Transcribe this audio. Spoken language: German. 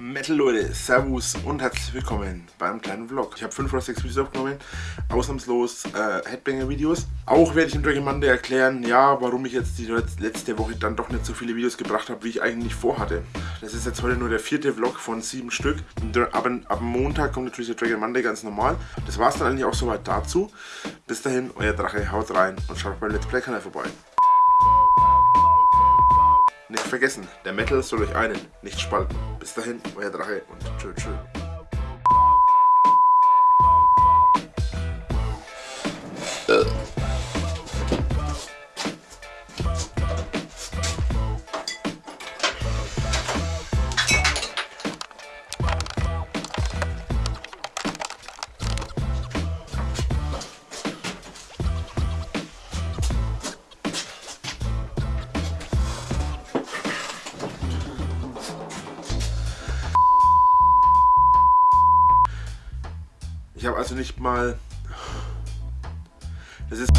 Metal Leute, Servus und herzlich willkommen beim kleinen Vlog. Ich habe 5 oder 6 Videos aufgenommen, ausnahmslos äh, Headbanger-Videos. Auch werde ich im Dragon Monday erklären, ja, warum ich jetzt die letzte Woche dann doch nicht so viele Videos gebracht habe, wie ich eigentlich vorhatte. Das ist jetzt heute nur der vierte Vlog von sieben Stück. Aber ab Montag kommt natürlich der Dragon Monday ganz normal. Das war es dann eigentlich auch soweit dazu. Bis dahin, euer Drache, haut rein und schaut beim Let's Play Kanal vorbei. Vergessen, der Metal soll euch einen, nicht spalten. Bis dahin, euer Drache und tschö tschö. Ich habe also nicht mal... Das ist...